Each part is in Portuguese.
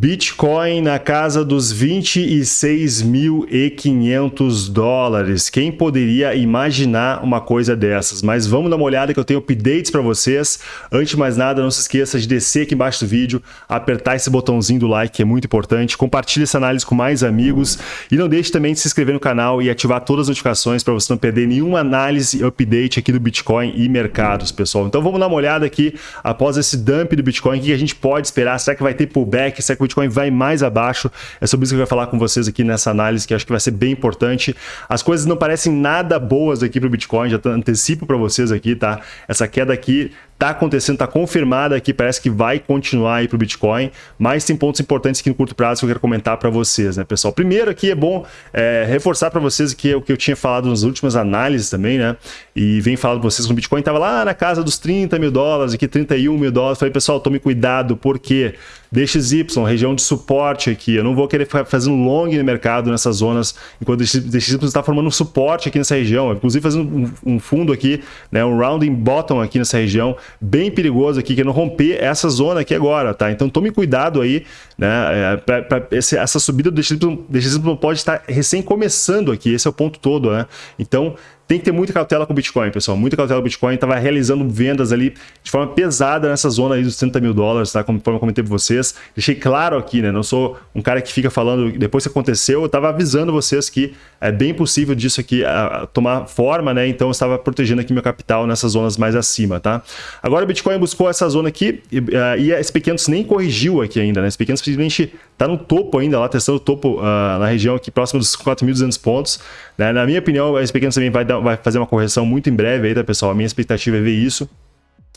Bitcoin na casa dos 26.500 dólares. Quem poderia imaginar uma coisa dessas? Mas vamos dar uma olhada que eu tenho updates para vocês. Antes de mais nada, não se esqueça de descer aqui embaixo do vídeo, apertar esse botãozinho do like, que é muito importante. Compartilhe essa análise com mais amigos. E não deixe também de se inscrever no canal e ativar todas as notificações para você não perder nenhuma análise e update aqui do Bitcoin e mercados, pessoal. Então vamos dar uma olhada aqui, após esse dump do Bitcoin, o que a gente pode esperar? Será que vai ter pullback? Será que Bitcoin vai mais abaixo. É sobre isso que eu vou falar com vocês aqui nessa análise, que acho que vai ser bem importante. As coisas não parecem nada boas aqui para o Bitcoin, já antecipo para vocês aqui, tá? Essa queda aqui Está acontecendo, está confirmada aqui, parece que vai continuar aí para o Bitcoin, mas tem pontos importantes aqui no curto prazo que eu quero comentar para vocês, né, pessoal? Primeiro aqui é bom é, reforçar para vocês que o que eu tinha falado nas últimas análises também, né? E vem falando para vocês que o Bitcoin estava lá na casa dos 30 mil dólares, aqui 31 mil dólares. Falei, pessoal, tome cuidado, porque DXY, região de suporte aqui, eu não vou querer ficar fazendo long no mercado nessas zonas, enquanto DXY está formando um suporte aqui nessa região, inclusive fazendo um fundo aqui, né, um rounding bottom aqui nessa região, bem perigoso aqui, que não romper essa zona aqui agora, tá? Então tome cuidado aí, né? É, pra, pra esse, essa subida do DXY, DXY pode estar recém começando aqui, esse é o ponto todo, né? Então tem que ter muita cautela com o Bitcoin, pessoal. Muita cautela com o Bitcoin. Estava realizando vendas ali de forma pesada nessa zona aí dos 30 mil dólares, tá? Como eu comentei para vocês. Deixei claro aqui, né? Não sou um cara que fica falando depois que aconteceu. Eu estava avisando vocês que é bem possível disso aqui a, a tomar forma, né? Então eu estava protegendo aqui meu capital nessas zonas mais acima, tá? Agora o Bitcoin buscou essa zona aqui e, uh, e esse pequenos nem corrigiu aqui ainda, né? Esse pequeno simplesmente está no topo ainda, lá testando o topo uh, na região aqui próximo dos 4.200 pontos. Né? Na minha opinião, esse pequeno também vai dar vai fazer uma correção muito em breve aí, tá, pessoal? A minha expectativa é ver isso.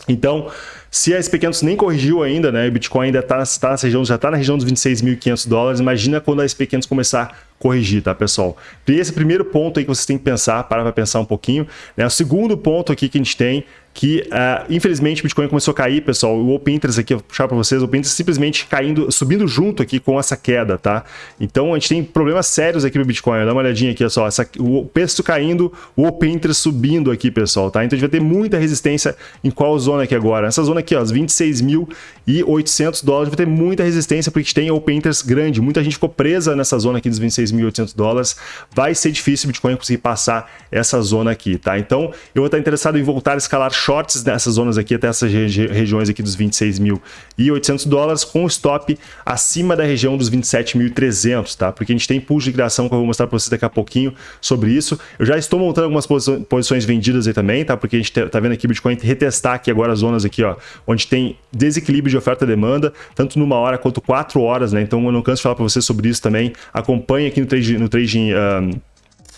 Então, se a SP500 nem corrigiu ainda, né, o Bitcoin ainda tá nessa região, já está na região dos 26.500 dólares, imagina quando a SP500 começar corrigir, tá, pessoal? E esse é o primeiro ponto aí que vocês têm que pensar, para para pensar um pouquinho. Né? O segundo ponto aqui que a gente tem que uh, infelizmente o Bitcoin começou a cair, pessoal. O Open Interest aqui, eu vou puxar para vocês, o Open Interest simplesmente caindo, subindo junto aqui com essa queda, tá? Então a gente tem problemas sérios aqui no Bitcoin. Dá uma olhadinha aqui, só, essa, o preço caindo, o Open Interest subindo aqui, pessoal, tá? Então a gente vai ter muita resistência em qual zona aqui agora? Essa zona aqui, ó, os 26.800 dólares, vai ter muita resistência porque a gente tem Open Interest grande. Muita gente ficou presa nessa zona aqui dos 26.800 dólares. Vai ser difícil o Bitcoin conseguir passar essa zona aqui, tá? Então eu vou estar interessado em voltar a escalar shorts nessas zonas aqui, até essas regi regiões aqui dos 26.800 dólares, com stop acima da região dos 27.300, tá? Porque a gente tem push de liquidação que eu vou mostrar para vocês daqui a pouquinho sobre isso. Eu já estou montando algumas posições vendidas aí também, tá? Porque a gente tá vendo aqui o Bitcoin retestar aqui agora as zonas aqui, ó, onde tem desequilíbrio de oferta e demanda, tanto numa hora quanto quatro horas, né? Então eu não canso de falar para vocês sobre isso também. Acompanhe aqui no Trade, no trading um,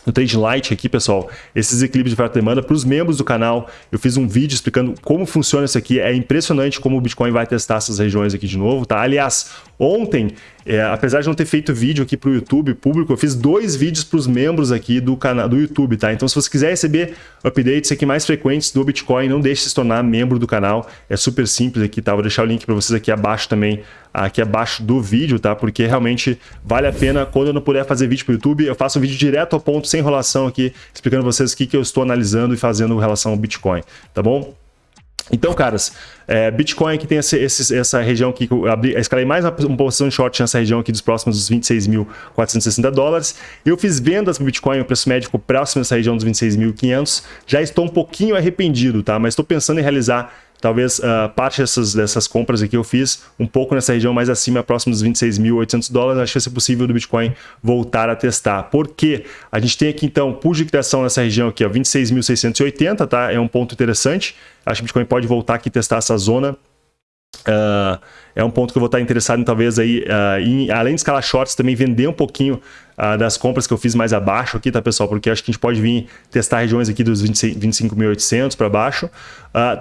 no Trade Light aqui, pessoal, esses equilíbrios de oferta e demanda. Para os membros do canal, eu fiz um vídeo explicando como funciona isso aqui. É impressionante como o Bitcoin vai testar essas regiões aqui de novo, tá? Aliás, ontem é, apesar de não ter feito vídeo aqui para o YouTube público, eu fiz dois vídeos para os membros aqui do canal do YouTube, tá? Então, se você quiser receber updates aqui mais frequentes do Bitcoin, não deixe de se tornar membro do canal. É super simples aqui, tá? Vou deixar o link para vocês aqui abaixo também, aqui abaixo do vídeo, tá? Porque realmente vale a pena. Quando eu não puder fazer vídeo para o YouTube, eu faço um vídeo direto ao ponto, sem enrolação aqui, explicando vocês o que, que eu estou analisando e fazendo em relação ao Bitcoin, tá bom? Então, caras, é, Bitcoin aqui tem esse, esse, essa região aqui, que eu abri, escalei mais uma, uma posição de short nessa região aqui dos próximos dos 26.460 dólares. Eu fiz vendas para Bitcoin, o preço médio próximo dessa região dos 26.500. Já estou um pouquinho arrependido, tá? Mas estou pensando em realizar talvez uh, parte dessas, dessas compras aqui eu fiz um pouco nessa região mais acima, próximo dos 26.800 dólares. Acho que vai ser possível do Bitcoin voltar a testar. Por quê? A gente tem aqui então pull de liquidação nessa região aqui, 26.680, tá? É um ponto interessante. Acho que o Bitcoin pode voltar aqui e testar essa zona. Uh, é um ponto que eu vou estar interessado em talvez aí, uh, em, além de escalar shorts, também vender um pouquinho uh, das compras que eu fiz mais abaixo aqui, tá pessoal? Porque acho que a gente pode vir testar regiões aqui dos 25.800 para baixo.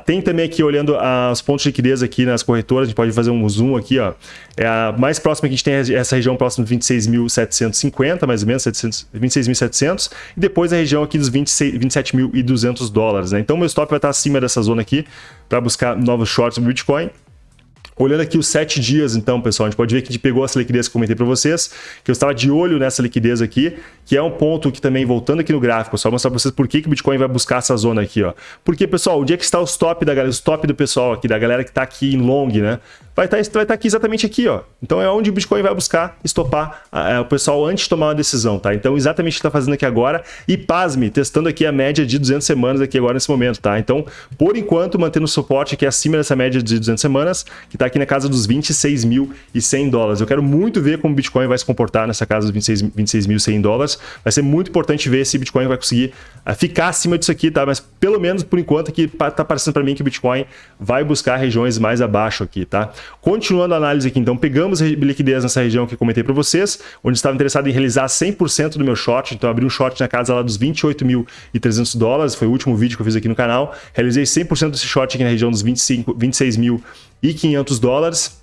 tem também aqui, olhando os pontos de liquidez aqui nas corretoras, a gente pode fazer um zoom aqui, ó. É a mais próxima que a gente tem é essa região próxima de 26.750, mais ou menos, 26.700, e depois a região aqui dos 27.200 dólares, né? Então meu stop vai estar acima dessa zona aqui para buscar novos shorts no Bitcoin. Olhando aqui os sete dias, então, pessoal, a gente pode ver que a gente pegou essa liquidez que eu comentei para vocês, que eu estava de olho nessa liquidez aqui, que é um ponto que também, voltando aqui no gráfico, só mostrar para vocês por que, que o Bitcoin vai buscar essa zona aqui, ó. Porque, pessoal, onde é que está o stop da galera, o stop do pessoal aqui, da galera que está aqui em long, né? Vai estar, tá, vai tá aqui exatamente aqui, ó. Então é onde o Bitcoin vai buscar estopar o pessoal antes de tomar uma decisão, tá? Então exatamente o que está fazendo aqui agora e pasme, testando aqui a média de 200 semanas aqui agora nesse momento, tá? Então, por enquanto, mantendo o suporte aqui acima dessa média de 200 semanas, que está aqui na casa dos 26.100 dólares. Eu quero muito ver como o Bitcoin vai se comportar nessa casa dos 26.100 26 dólares. Vai ser muito importante ver se o Bitcoin vai conseguir uh, ficar acima disso aqui, tá? Mas pelo menos por enquanto aqui tá parecendo para mim que o Bitcoin vai buscar regiões mais abaixo aqui, tá? Continuando a análise aqui, então, pegamos liquidez nessa região que eu comentei para vocês, onde estava interessado em realizar 100% do meu short, então abri um short na casa lá dos 28.300 dólares, foi o último vídeo que eu fiz aqui no canal, realizei 100% desse short aqui na região dos 26.500 dólares,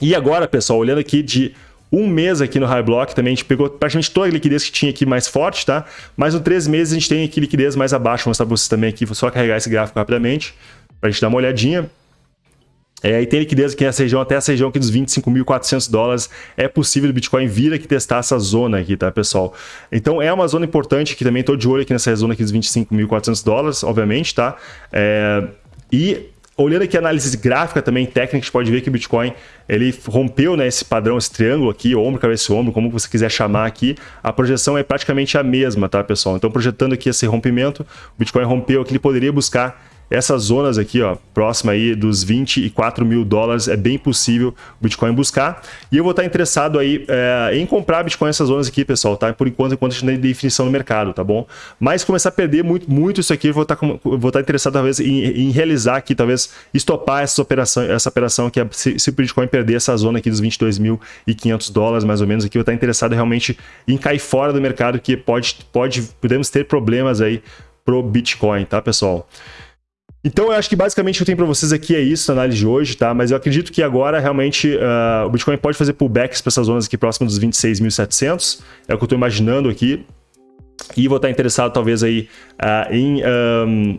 e agora, pessoal, olhando aqui de um mês aqui no High Block também, a gente pegou praticamente toda a liquidez que tinha aqui mais forte, tá? Mas no três meses a gente tem aqui liquidez mais abaixo, vou mostrar para vocês também aqui, vou só carregar esse gráfico rapidamente, para a gente dar uma olhadinha. É, e tem liquidez aqui nessa região, até essa região aqui dos 25.400 dólares, é possível o Bitcoin vir aqui testar essa zona aqui, tá, pessoal? Então é uma zona importante que também estou de olho aqui nessa zona aqui dos 25.400 dólares, obviamente, tá? É, e olhando aqui a análise gráfica também, técnica, a gente pode ver que o Bitcoin ele rompeu né, esse padrão, esse triângulo aqui, ombro, cabeça ombro, como você quiser chamar aqui, a projeção é praticamente a mesma, tá, pessoal? Então, projetando aqui esse rompimento, o Bitcoin rompeu aqui, ele poderia buscar essas zonas aqui, ó, próxima aí dos 24 mil dólares, é bem possível o Bitcoin buscar. E eu vou estar interessado aí é, em comprar Bitcoin nessas zonas aqui, pessoal, tá? Por enquanto, enquanto a gente tem definição no mercado, tá bom? Mas começar a perder muito, muito isso aqui, eu vou estar, vou estar interessado talvez em, em realizar aqui, talvez estopar essa operação, essa operação que é, se, se o Bitcoin perder essa zona aqui dos 22.500 dólares, mais ou menos, aqui, eu vou estar interessado realmente em cair fora do mercado, que pode, pode, podemos ter problemas aí pro Bitcoin, tá, pessoal? Então, eu acho que basicamente o que eu tenho para vocês aqui é isso, a análise de hoje, tá? Mas eu acredito que agora, realmente, uh, o Bitcoin pode fazer pullbacks para essas zonas aqui próximas dos 26.700. É o que eu estou imaginando aqui. E vou estar interessado, talvez, aí uh, em, um,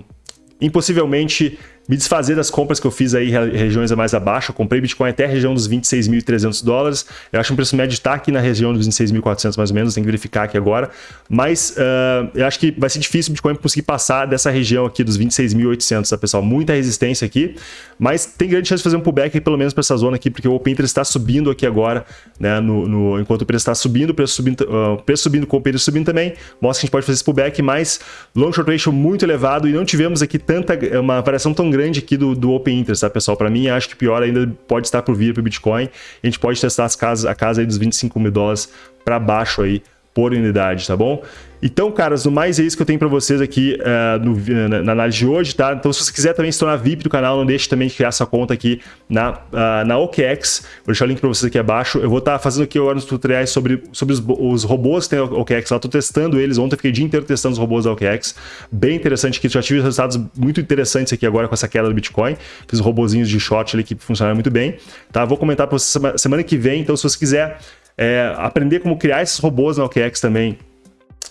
em possivelmente me desfazer das compras que eu fiz aí regiões mais abaixo. Eu comprei Bitcoin até a região dos 26.300 dólares. Eu acho que o preço médio está aqui na região dos 26.400 mais ou menos, tem que verificar aqui agora. Mas uh, eu acho que vai ser difícil o Bitcoin conseguir passar dessa região aqui dos 26.800, tá pessoal? Muita resistência aqui, mas tem grande chance de fazer um pullback pelo menos para essa zona aqui, porque o Open Interest está subindo aqui agora, né? No, no, enquanto o preço está subindo, o preço subindo, uh, preço subindo com o Interest subindo também, mostra que a gente pode fazer esse pullback, mas long short ratio muito elevado e não tivemos aqui tanta, uma variação tão grande aqui do, do Open Interest, tá, pessoal? Para mim, acho que pior ainda pode estar por vir para o Bitcoin. A gente pode testar as casas, a casa aí dos 25 mil dólares para baixo aí por unidade, tá bom? Então, caras, no mais é isso que eu tenho para vocês aqui uh, no, na, na, análise de hoje, tá? Então, se você quiser também se tornar VIP do canal, não deixe também de criar sua conta aqui na, uh, na OKEx. Vou deixar o link para vocês aqui abaixo. Eu vou estar tá fazendo aqui agora uns tutoriais sobre, sobre os, os robôs que tem OKEx lá. Estou testando eles. Ontem fiquei o dia inteiro testando os robôs da OKEx. Bem interessante aqui. Já tive resultados muito interessantes aqui agora com essa queda do Bitcoin. Fiz robozinhos de short ali que funcionaram muito bem. Tá? Vou comentar para vocês semana que vem. Então, se você quiser é, aprender como criar esses robôs na OKEx também,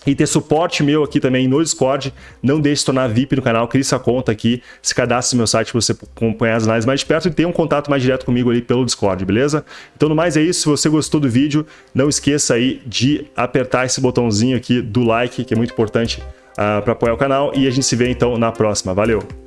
e ter suporte meu aqui também no Discord. Não deixe de se tornar VIP no canal, crie sua conta aqui, se cadastre no meu site para você acompanhar as análises mais de perto e ter um contato mais direto comigo ali pelo Discord, beleza? Então, no mais é isso. Se você gostou do vídeo, não esqueça aí de apertar esse botãozinho aqui do like, que é muito importante uh, ah, para apoiar o canal. E a gente se vê então na próxima. Valeu!